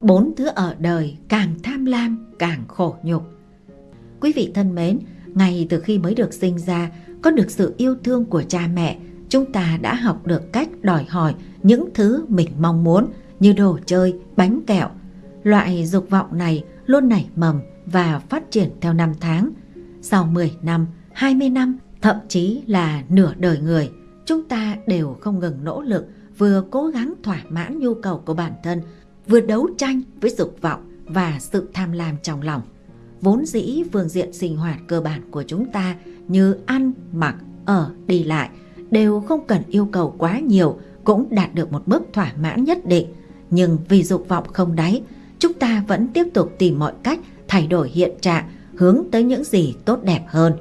Bốn thứ ở đời càng tham lam càng khổ nhục. Quý vị thân mến, ngay từ khi mới được sinh ra, có được sự yêu thương của cha mẹ, chúng ta đã học được cách đòi hỏi những thứ mình mong muốn như đồ chơi, bánh kẹo. Loại dục vọng này luôn nảy mầm và phát triển theo năm tháng. Sau 10 năm, 20 năm, thậm chí là nửa đời người, chúng ta đều không ngừng nỗ lực vừa cố gắng thỏa mãn nhu cầu của bản thân, vừa đấu tranh với dục vọng và sự tham lam trong lòng. Vốn dĩ phương diện sinh hoạt cơ bản của chúng ta như ăn, mặc, ở, đi lại đều không cần yêu cầu quá nhiều cũng đạt được một mức thỏa mãn nhất định. Nhưng vì dục vọng không đáy, chúng ta vẫn tiếp tục tìm mọi cách thay đổi hiện trạng hướng tới những gì tốt đẹp hơn.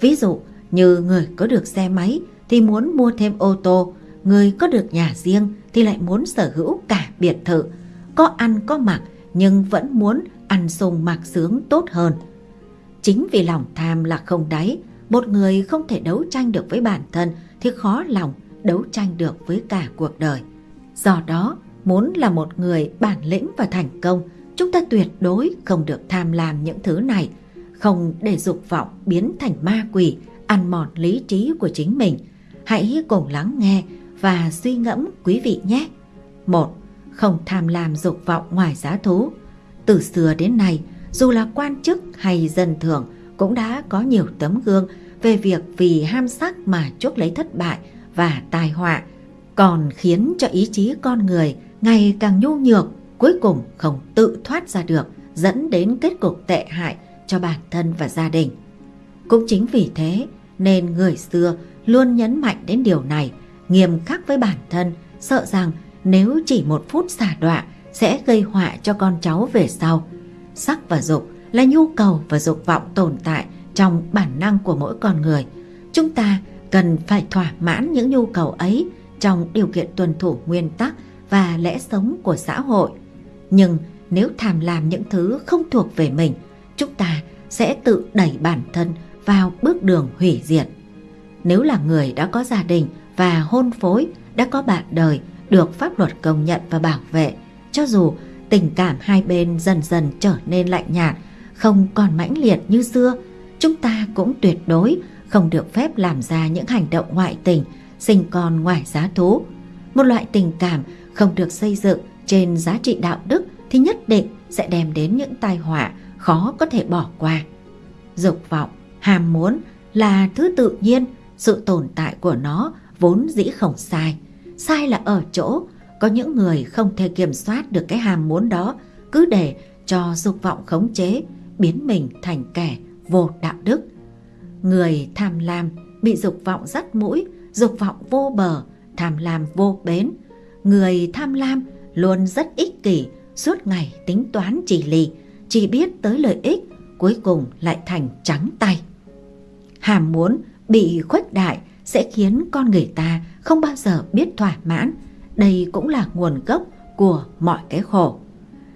Ví dụ như người có được xe máy thì muốn mua thêm ô tô, người có được nhà riêng thì lại muốn sở hữu cả biệt thự, có ăn có mặc nhưng vẫn muốn ăn sung mặc sướng tốt hơn. Chính vì lòng tham là không đáy, một người không thể đấu tranh được với bản thân thì khó lòng đấu tranh được với cả cuộc đời. Do đó, muốn là một người bản lĩnh và thành công, chúng ta tuyệt đối không được tham lam những thứ này, không để dục vọng biến thành ma quỷ, ăn mòn lý trí của chính mình. Hãy cùng lắng nghe và suy ngẫm quý vị nhé. Một, không tham lam dục vọng ngoài giá thú. Từ xưa đến nay, dù là quan chức hay dân thường cũng đã có nhiều tấm gương về việc vì ham sắc mà chuốc lấy thất bại và tai họa, còn khiến cho ý chí con người ngày càng nhu nhược, cuối cùng không tự thoát ra được, dẫn đến kết cục tệ hại cho bản thân và gia đình. Cũng chính vì thế nên người xưa luôn nhấn mạnh đến điều này, nghiêm khắc với bản thân, sợ rằng nếu chỉ một phút xả đọa sẽ gây họa cho con cháu về sau. Sắc và dục là nhu cầu và dục vọng tồn tại trong bản năng của mỗi con người. Chúng ta cần phải thỏa mãn những nhu cầu ấy trong điều kiện tuân thủ nguyên tắc và lẽ sống của xã hội. Nhưng nếu tham làm những thứ không thuộc về mình, chúng ta sẽ tự đẩy bản thân vào bước đường hủy diệt. Nếu là người đã có gia đình và hôn phối, đã có bạn đời được pháp luật công nhận và bảo vệ, cho dù tình cảm hai bên dần dần trở nên lạnh nhạt, không còn mãnh liệt như xưa, chúng ta cũng tuyệt đối không được phép làm ra những hành động ngoại tình, sinh con ngoài giá thú. Một loại tình cảm không được xây dựng trên giá trị đạo đức thì nhất định sẽ đem đến những tai họa khó có thể bỏ qua. Dục vọng, ham muốn là thứ tự nhiên, sự tồn tại của nó vốn dĩ không sai. Sai là ở chỗ có những người không thể kiểm soát được cái ham muốn đó, cứ để cho dục vọng khống chế, biến mình thành kẻ vô đạo đức. Người tham lam bị dục vọng dắt mũi, dục vọng vô bờ, tham lam vô bến. Người tham lam luôn rất ích kỷ, suốt ngày tính toán chỉ lì, chỉ biết tới lợi ích, cuối cùng lại thành trắng tay. Hàm muốn bị khuếch đại sẽ khiến con người ta không bao giờ biết thỏa mãn. Đây cũng là nguồn gốc của mọi cái khổ.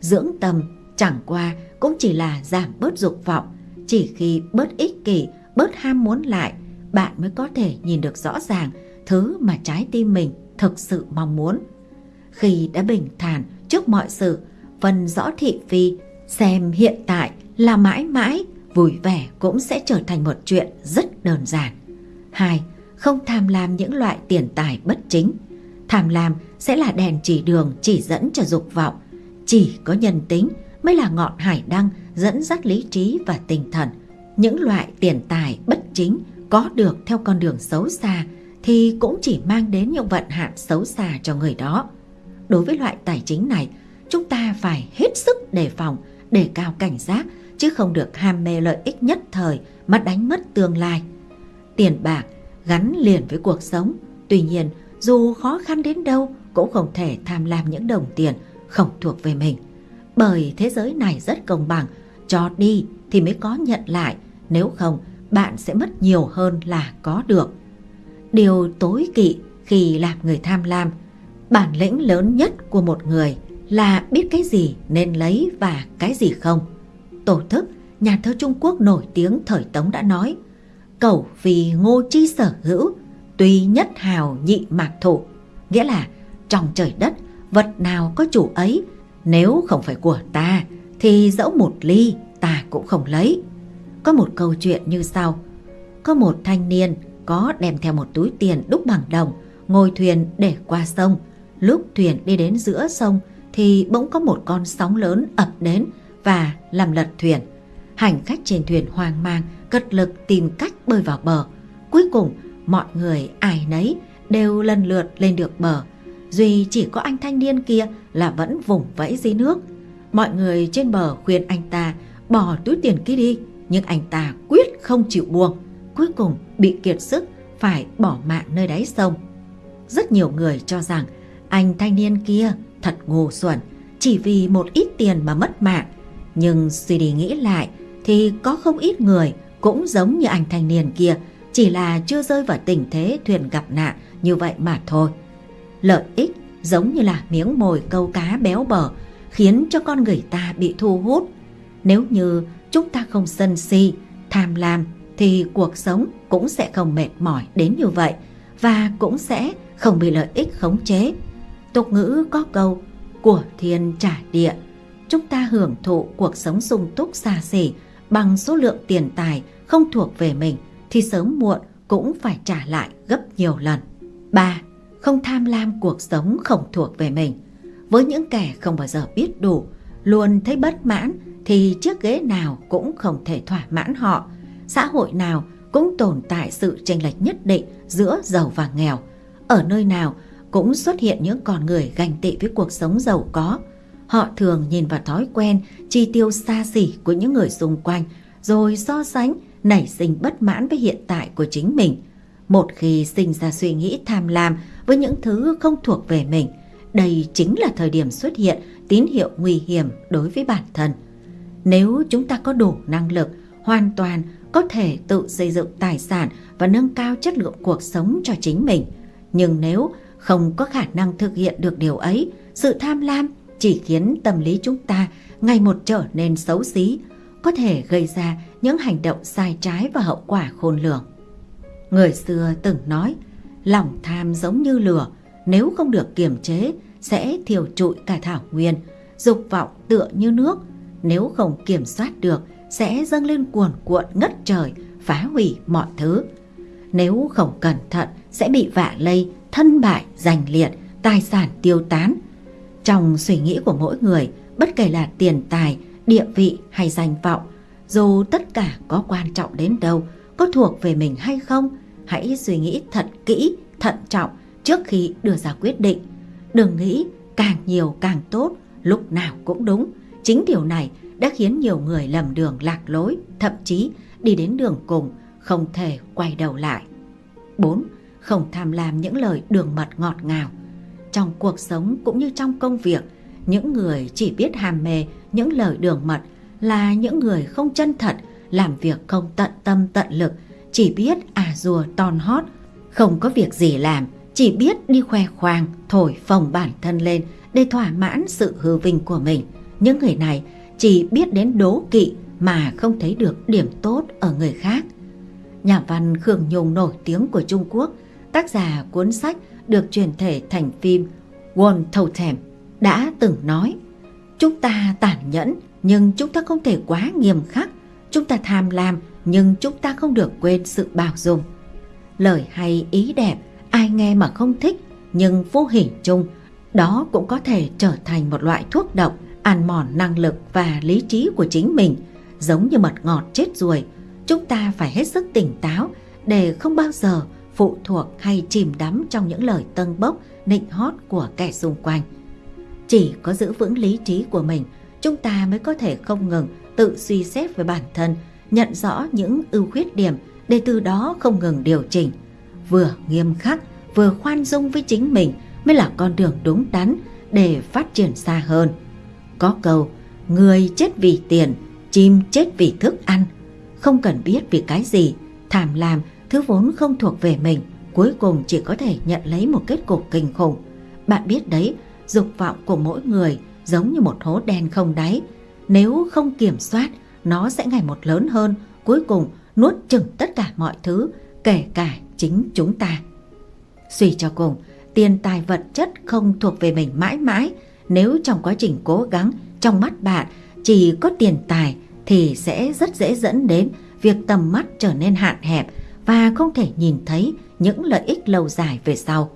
Dưỡng tâm chẳng qua cũng chỉ là giảm bớt dục vọng, chỉ khi bớt ích kỷ, bớt ham muốn lại, bạn mới có thể nhìn được rõ ràng thứ mà trái tim mình thực sự mong muốn. Khi đã bình thản trước mọi sự, phân rõ thị phi, xem hiện tại là mãi mãi, vui vẻ cũng sẽ trở thành một chuyện rất đơn giản. Hai, không tham lam những loại tiền tài bất chính. Tham lam sẽ là đèn chỉ đường chỉ dẫn cho dục vọng. Chỉ có nhân tính mới là ngọn hải đăng dẫn dắt lý trí và tinh thần. Những loại tiền tài bất chính có được theo con đường xấu xa thì cũng chỉ mang đến những vận hạn xấu xa cho người đó. Đối với loại tài chính này, chúng ta phải hết sức đề phòng, đề cao cảnh giác chứ không được ham mê lợi ích nhất thời mà đánh mất tương lai. Tiền bạc gắn liền với cuộc sống, tuy nhiên dù khó khăn đến đâu cũng không thể tham lam những đồng tiền không thuộc về mình. Bởi thế giới này rất công bằng, cho đi thì mới có nhận lại, nếu không bạn sẽ mất nhiều hơn là có được. Điều tối kỵ khi làm người tham lam, bản lĩnh lớn nhất của một người là biết cái gì nên lấy và cái gì không. Tổ thức, nhà thơ Trung Quốc nổi tiếng thời Tống đã nói, cẩu vì ngô chi sở hữu, tuy nhất hào nhị mạc thụ, nghĩa là trong trời đất, vật nào có chủ ấy Nếu không phải của ta thì dẫu một ly ta cũng không lấy. Có một câu chuyện như sau. Có một thanh niên có đem theo một túi tiền đúc bằng đồng, ngồi thuyền để qua sông. Lúc thuyền đi đến giữa sông thì bỗng có một con sóng lớn ập đến và làm lật thuyền. Hành khách trên thuyền hoang mang, cật lực tìm cách bơi vào bờ. Cuối cùng, mọi người ai nấy đều lần lượt lên được bờ. Duy chỉ có anh thanh niên kia là vẫn vùng vẫy dưới nước. Mọi người trên bờ khuyên anh ta bỏ túi tiền kia đi, nhưng anh ta quyết không chịu buông. Cuối cùng bị kiệt sức phải bỏ mạng nơi đáy sông. Rất nhiều người cho rằng anh thanh niên kia thật ngu xuẩn, chỉ vì một ít tiền mà mất mạng. Nhưng suy đi nghĩ lại thì có không ít người cũng giống như anh thanh niên kia, chỉ là chưa rơi vào tình thế thuyền gặp nạn như vậy mà thôi. Lợi ích giống như là miếng mồi câu cá béo bở, khiến cho con người ta bị thu hút. Nếu như chúng ta không sân si, tham lam thì cuộc sống cũng sẽ không mệt mỏi đến như vậy và cũng sẽ không bị lợi ích khống chế. Tục ngữ có câu của thiên trả địa. Chúng ta hưởng thụ cuộc sống sung túc xa xỉ bằng số lượng tiền tài không thuộc về mình thì sớm muộn cũng phải trả lại gấp nhiều lần. 3. Không tham lam cuộc sống không thuộc về mình. Với những kẻ không bao giờ biết đủ, luôn thấy bất mãn thì chiếc ghế nào cũng không thể thỏa mãn họ. Xã hội nào cũng tồn tại sự chênh lệch nhất định giữa giàu và nghèo. Ở nơi nào cũng xuất hiện những con người ganh tị với cuộc sống giàu có. Họ thường nhìn vào thói quen chi tiêu xa xỉ của những người xung quanh rồi so sánh nảy sinh bất mãn với hiện tại của chính mình. Một khi sinh ra suy nghĩ tham lam với những thứ không thuộc về mình, đây chính là thời điểm xuất hiện tín hiệu nguy hiểm đối với bản thân. Nếu chúng ta có đủ năng lực, hoàn toàn có thể tự xây dựng tài sản và nâng cao chất lượng cuộc sống cho chính mình. Nhưng nếu không có khả năng thực hiện được điều ấy, sự tham lam chỉ khiến tâm lý chúng ta ngày một trở nên xấu xí, có thể gây ra những hành động sai trái và hậu quả khôn lường. Người xưa từng nói, lòng tham giống như lửa, nếu không được kiềm chế sẽ thiêu trụi cả thảo nguyên, dục vọng tựa như nước, nếu không kiểm soát được sẽ dâng lên cuồn cuộn ngất trời, phá hủy mọi thứ. Nếu không cẩn thận sẽ bị vạ lây, thân bại, giành liệt, tài sản tiêu tán. Trong suy nghĩ của mỗi người, bất kể là tiền tài, địa vị hay danh vọng, dù tất cả có quan trọng đến đâu, có thuộc về mình hay không, hãy suy nghĩ thật kỹ, thận trọng trước khi đưa ra quyết định. Đừng nghĩ càng nhiều càng tốt, lúc nào cũng đúng. Chính điều này đã khiến nhiều người lầm đường lạc lối, thậm chí đi đến đường cùng, không thể quay đầu lại. 4. Không tham lam những lời đường mật ngọt ngào. Trong cuộc sống cũng như trong công việc, những người chỉ biết hàm mê những lời đường mật là những người không chân thật, làm việc không tận tâm tận lực, chỉ biết à rùa ton hót, không có việc gì làm, chỉ biết đi khoe khoang, thổi phồng bản thân lên để thỏa mãn sự hư vinh của mình. Những người này chỉ biết đến đố kỵ mà không thấy được điểm tốt ở người khác. Nhà văn Khương Nhung nổi tiếng của Trung Quốc, tác giả cuốn sách được truyền thể thành phim One Totem đã từng nói Chúng ta tàn nhẫn nhưng chúng ta không thể quá nghiêm khắc. Chúng ta tham lam nhưng chúng ta không được quên sự bảo dung. Lời hay ý đẹp, ai nghe mà không thích nhưng vô hình chung đó cũng có thể trở thành một loại thuốc độc ăn mòn năng lực và lý trí của chính mình giống như mật ngọt chết ruồi. Chúng ta phải hết sức tỉnh táo để không bao giờ phụ thuộc hay chìm đắm trong những lời tâng bốc, nịnh hót của kẻ xung quanh. Chỉ có giữ vững lý trí của mình, chúng ta mới có thể không ngừng tự suy xét về bản thân, nhận rõ những ưu khuyết điểm để từ đó không ngừng điều chỉnh. Vừa nghiêm khắc, vừa khoan dung với chính mình mới là con đường đúng đắn để phát triển xa hơn. Có câu, người chết vì tiền, chim chết vì thức ăn. Không cần biết vì cái gì, thảm làm thứ vốn không thuộc về mình, cuối cùng chỉ có thể nhận lấy một kết cục kinh khủng. Bạn biết đấy, dục vọng của mỗi người giống như một hố đen không đáy. Nếu không kiểm soát, nó sẽ ngày một lớn hơn, cuối cùng nuốt chửng tất cả mọi thứ, kể cả chính chúng ta. Suy cho cùng, tiền tài vật chất không thuộc về mình mãi mãi, Nếu trong quá trình cố gắng, trong mắt bạn chỉ có tiền tài thì sẽ rất dễ dẫn đến việc tầm mắt trở nên hạn hẹp và không thể nhìn thấy những lợi ích lâu dài về sau.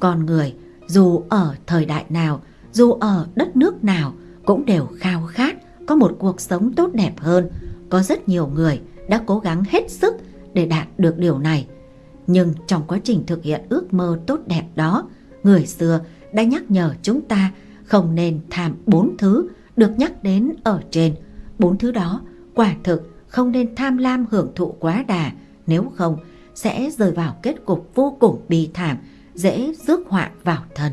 Con người dù ở thời đại nào, dù ở đất nước nào cũng đều khao khát có một cuộc sống tốt đẹp hơn. Có rất nhiều người đã cố gắng hết sức để đạt được điều này. Nhưng trong quá trình thực hiện ước mơ tốt đẹp đó, người xưa đã nhắc nhở chúng ta không nên tham bốn thứ được nhắc đến ở trên. Bốn thứ đó quả thực không nên tham lam hưởng thụ quá đà, nếu không sẽ rơi vào kết cục vô cùng bi thảm, dễ rước họa vào thân.